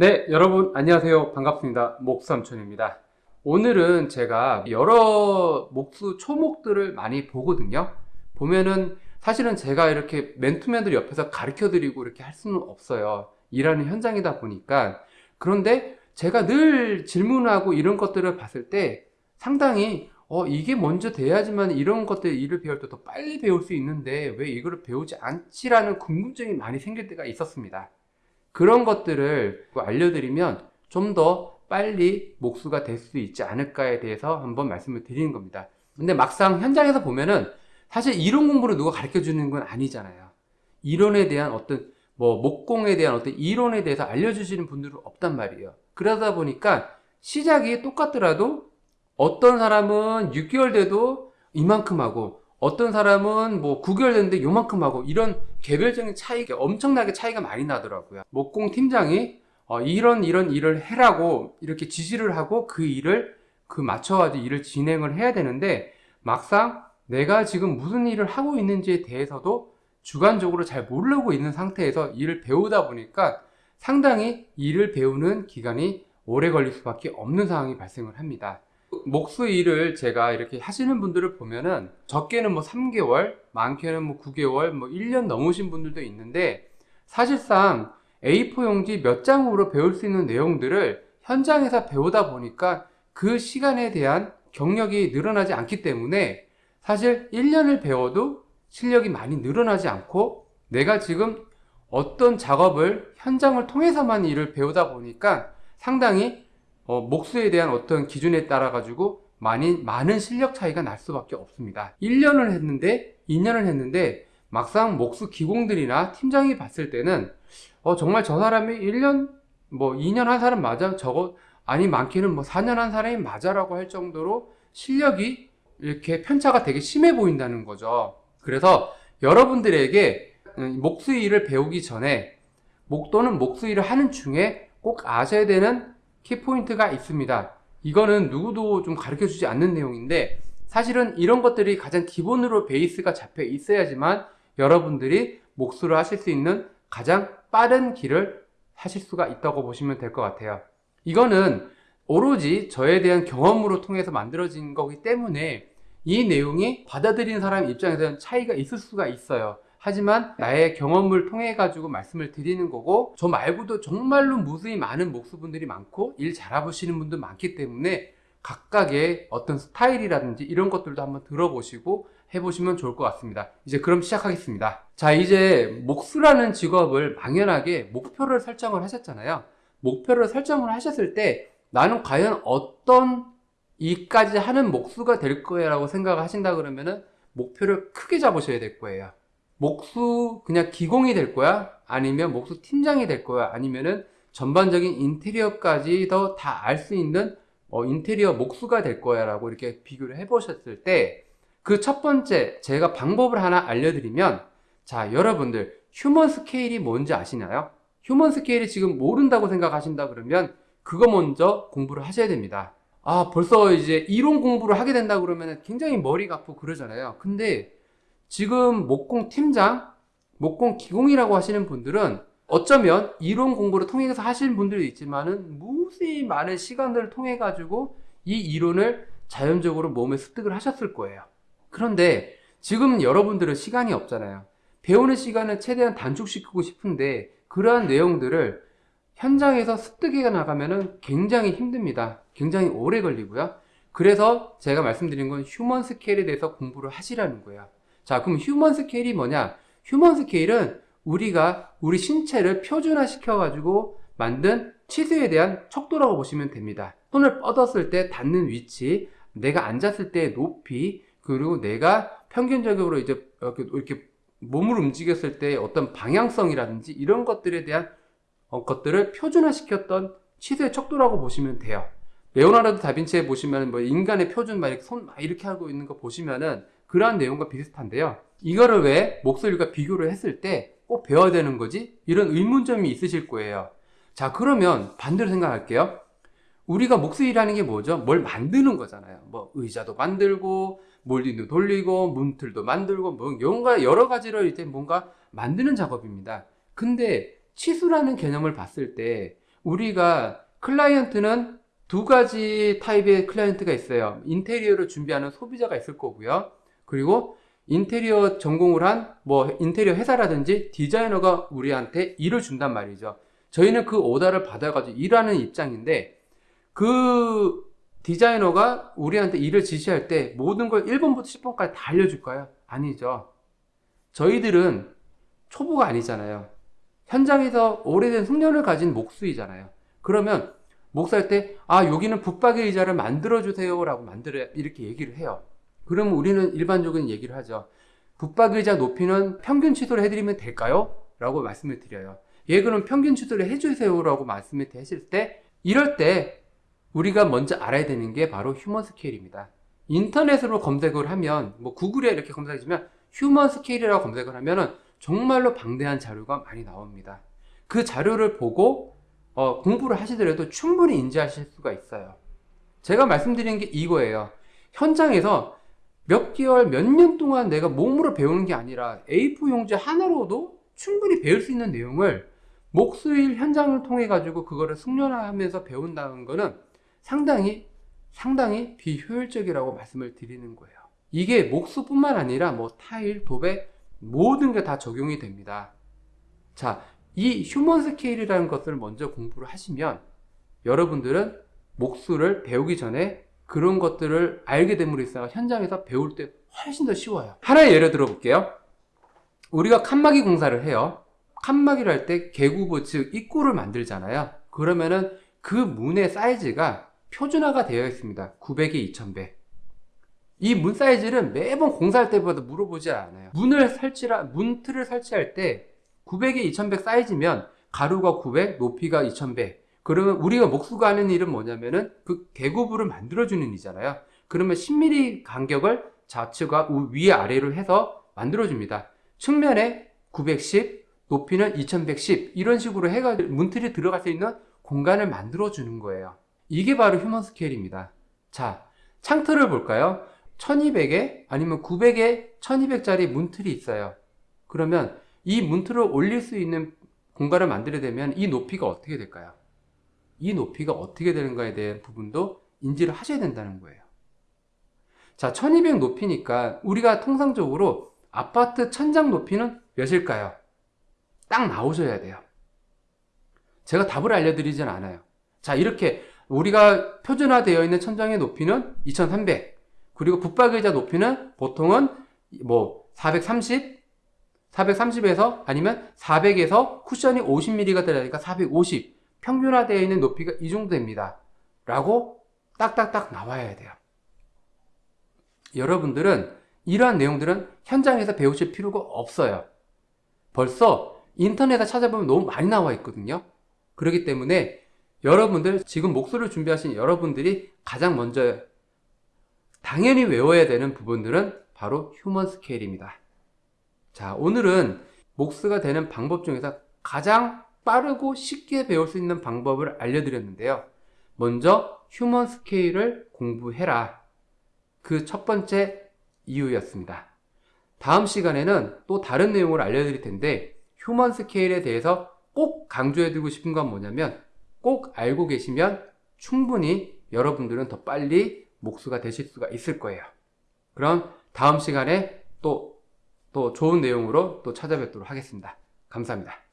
네, 여러분 안녕하세요. 반갑습니다. 목삼촌입니다. 오늘은 제가 여러 목수 초목들을 많이 보거든요. 보면은 사실은 제가 이렇게 맨투맨들 옆에서 가르쳐 드리고 이렇게 할 수는 없어요. 일하는 현장이다 보니까. 그런데 제가 늘 질문하고 이런 것들을 봤을 때 상당히 어, 이게 먼저 돼야지만 이런 것들 일을 배울 때 더 빨리 배울 수 있는데 왜 이거를 배우지 않지라는 궁금증이 많이 생길 때가 있었습니다. 그런 것들을 알려드리면 좀 더 빨리 목수가 될 수 있지 않을까에 대해서 한번 말씀을 드리는 겁니다. 근데 막상 현장에서 보면은 사실 이론 공부를 누가 가르쳐 주는 건 아니잖아요. 이론에 대한 어떤 뭐 목공에 대한 어떤 이론에 대해서 알려주시는 분들은 없단 말이에요. 그러다 보니까 시작이 똑같더라도 어떤 사람은 6개월 돼도 이만큼 하고 어떤 사람은 뭐 9개월 됐는데 요만큼 하고 이런 개별적인 차이가 엄청나게 차이가 많이 나더라고요. 목공 팀장이 어, 이런 이런 일을 해라고 이렇게 지시를 하고 그 일을 그 맞춰가지고 일을 진행을 해야 되는데 막상 내가 지금 무슨 일을 하고 있는지에 대해서도 주관적으로 잘 모르고 있는 상태에서 일을 배우다 보니까 상당히 일을 배우는 기간이 오래 걸릴 수밖에 없는 상황이 발생을 합니다. 목수 일을 제가 이렇게 하시는 분들을 보면은 적게는 뭐 3개월, 많게는 뭐 9개월, 뭐 1년 넘으신 분들도 있는데 사실상 A4 용지 몇 장으로 배울 수 있는 내용들을 현장에서 배우다 보니까 그 시간에 대한 경력이 늘어나지 않기 때문에 사실 1년을 배워도 실력이 많이 늘어나지 않고 내가 지금 어떤 작업을 현장을 통해서만 일을 배우다 보니까 상당히 어, 목수에 대한 어떤 기준에 따라 가지고 많이 많은 실력 차이가 날 수밖에 없습니다. 1년을 했는데 2년을 했는데 막상 목수 기공들이나 팀장이 봤을 때는 어, 정말 저 사람이 1년 뭐 2년 한 사람 맞아 저거 아니 많게는 뭐 4년 한 사람이 맞아라고 할 정도로 실력이 이렇게 편차가 되게 심해 보인다는 거죠. 그래서 여러분들에게 음, 목수 일을 배우기 전에 목 또는 목수 일을 하는 중에 꼭 아셔야 되는 키포인트가 있습니다. 이거는 누구도 좀 가르쳐 주지 않는 내용인데 사실은 이런 것들이 가장 기본으로 베이스가 잡혀 있어야지만 여러분들이 목수를 하실 수 있는 가장 빠른 길을 하실 수가 있다고 보시면 될 것 같아요. 이거는 오로지 저에 대한 경험으로 통해서 만들어진 거기 때문에 이 내용이 받아들이는 사람 입장에서는 차이가 있을 수가 있어요. 하지만 나의 경험을 통해 가지고 말씀을 드리는 거고 저 말고도 정말로 무수히 많은 목수분들이 많고 일 잘해보시는 분도 많기 때문에 각각의 어떤 스타일이라든지 이런 것들도 한번 들어보시고 해보시면 좋을 것 같습니다. 이제 그럼 시작하겠습니다. 자 이제 목수라는 직업을 막연하게 목표를 설정을 하셨잖아요. 목표를 설정을 하셨을 때 나는 과연 어떤 일까지 하는 목수가 될 거야 라고 생각을 하신다 그러면은 목표를 크게 잡으셔야 될 거예요. 목수 그냥 기공이 될 거야? 아니면 목수 팀장이 될 거야? 아니면은 전반적인 인테리어까지 더 다 알 수 있는 어, 인테리어 목수가 될 거야 라고 이렇게 비교를 해 보셨을 때 그 첫 번째 제가 방법을 하나 알려드리면 자 여러분들 human scale이 뭔지 아시나요? human scale이 지금 모른다고 생각하신다 그러면 그거 먼저 공부를 하셔야 됩니다 아 벌써 이제 이론 공부를 하게 된다 그러면 굉장히 머리가 아프고 그러잖아요 근데 지금 목공 팀장, 목공 기공이라고 하시는 분들은 어쩌면 이론 공부를 통해서 하시는 분들도 있지만은 무수히 많은 시간들을 통해 가지고 이 이론을 자연적으로 몸에 습득을 하셨을 거예요. 그런데 지금 여러분들은 시간이 없잖아요. 배우는 시간을 최대한 단축시키고 싶은데 그러한 내용들을 현장에서 습득해 나가면은 굉장히 힘듭니다. 굉장히 오래 걸리고요. 그래서 제가 말씀드린 건 human scale에 대해서 공부를 하시라는 거예요. 자, 그럼 human scale이 뭐냐? human scale은 우리가 우리 신체를 표준화 시켜 가지고 만든 치수에 대한 척도라고 보시면 됩니다. 손을 뻗었을 때 닿는 위치, 내가 앉았을 때 높이, 그리고 내가 평균적으로 이제 이렇게 몸을 움직였을 때 어떤 방향성이라든지 이런 것들에 대한 어, 것들을 표준화 시켰던 치수의 척도라고 보시면 돼요. 레오나르도 다빈치에 보시면 뭐 인간의 표준 막 이렇게 손막 이렇게 하고 있는 거 보시면은 그러한 내용과 비슷한데요. 이거를 왜 목소리가 비교를 했을 때 꼭 배워야 되는 거지? 이런 의문점이 있으실 거예요. 자, 그러면 반대로 생각할게요. 우리가 목소리라는 게 뭐죠? 뭘 만드는 거잖아요. 뭐 의자도 만들고 몰딩도 돌리고 문틀도 만들고 뭔가 여러 가지를 이제 뭔가 만드는 작업입니다. 근데 치수라는 개념을 봤을 때 우리가 클라이언트는 두 가지 타입의 클라이언트가 있어요. 인테리어를 준비하는 소비자가 있을 거고요. 그리고 인테리어 전공을 한 뭐 인테리어 회사라든지 디자이너가 우리한테 일을 준단 말이죠. 저희는 그 오더를 받아가지고 일하는 입장인데 그 디자이너가 우리한테 일을 지시할 때 모든 걸 1번부터 10번까지 다 알려줄까요? 아니죠. 저희들은 초보가 아니잖아요. 현장에서 오래된 숙련을 가진 목수이잖아요. 그러면 목수할 때, 아, 여기는 붙박이 의자를 만들어 주세요. 라고 만들어, 이렇게 얘기를 해요. 그러면 우리는 일반적인 얘기를 하죠. 붙박이 의자 높이는 평균 취소를 해드리면 될까요? 라고 말씀을 드려요. 예, 그럼 평균 취소를 해주세요. 라고 말씀을 하실 때, 이럴 때 우리가 먼저 알아야 되는 게 바로 휴먼 스케일입니다. 인터넷으로 검색을 하면, 뭐 구글에 이렇게 검색하시면 휴먼 스케일이라고 검색을 하면은 정말로 방대한 자료가 많이 나옵니다. 그 자료를 보고 어, 공부를 하시더라도 충분히 인지하실 수가 있어요. 제가 말씀드리는 게 이거예요. 현장에서 몇 개월, 몇 년 동안 내가 몸으로 배우는 게 아니라 A4 용지 하나로도 충분히 배울 수 있는 내용을 목수일 현장을 통해 가지고 그거를 숙련하면서 배운다는 거는 상당히 상당히 비효율적이라고 말씀을 드리는 거예요. 이게 목수뿐만 아니라 뭐 타일, 도배 모든 게 다 적용이 됩니다. 자, 이 human scale이라는 것을 먼저 공부를 하시면 여러분들은 목수를 배우기 전에 그런 것들을 알게 됨으로써 현장에서 배울 때 훨씬 더 쉬워요. 하나의 예를 들어 볼게요. 우리가 칸막이 공사를 해요. 칸막이를 할 때 개구부 즉 입구를 만들잖아요. 그러면은 그 문의 사이즈가 표준화가 되어 있습니다. 900에 2000배. 이 문 사이즈는 매번 공사할 때마다 물어보지 않아요. 문을 설치라 문틀을 설치할 때 900에 2100 사이즈면 가로가 900, 높이가 2100. 그러면 우리가 목수가 하는 일은 뭐냐면은 그 개구부를 만들어주는 일이잖아요. 그러면 10mm 간격을 좌측과 위 아래로 해서 만들어줍니다. 측면에 910, 높이는 2110 이런 식으로 해가지고 문틀이 들어갈 수 있는 공간을 만들어주는 거예요. 이게 바로 휴먼 스케일입니다. 자, 창틀을 볼까요? 1200에 아니면 900에 1200짜리 문틀이 있어요. 그러면 이 문틀을 올릴 수 있는 공간을 만들게 되면 이 높이가 어떻게 될까요? 이 높이가 어떻게 되는가에 대한 부분도 인지를 하셔야 된다는 거예요. 자, 1200 높이니까 우리가 통상적으로 아파트 천장 높이는 몇일까요? 딱 나오셔야 돼요. 제가 답을 알려드리진 않아요. 자, 이렇게 우리가 표준화되어 있는 천장의 높이는 2300, 그리고 붙박이자 높이는 보통은 뭐 430, 430에서 아니면 400에서 쿠션이 50mm가 들어가니까 450 평균화되어 있는 높이가 이 정도 됩니다. 라고 딱딱딱 나와야 돼요. 여러분들은 이러한 내용들은 현장에서 배우실 필요가 없어요. 벌써 인터넷에 찾아보면 너무 많이 나와 있거든요. 그렇기 때문에 여러분들 지금 목수를 준비하신 여러분들이 가장 먼저 당연히 외워야 되는 부분들은 바로 human scale입니다. 자, 오늘은 목수가 되는 방법 중에서 가장 빠르고 쉽게 배울 수 있는 방법을 알려드렸는데요. 먼저 human scale을 공부해라. 그 첫 번째 이유였습니다. 다음 시간에는 또 다른 내용을 알려드릴 텐데 휴먼 스케일에 대해서 꼭 강조해드리고 싶은 건 뭐냐면 꼭 알고 계시면 충분히 여러분들은 더 빨리 목수가 되실 수가 있을 거예요. 그럼 다음 시간에 또, 또 좋은 내용으로 또 찾아뵙도록 하겠습니다. 감사합니다.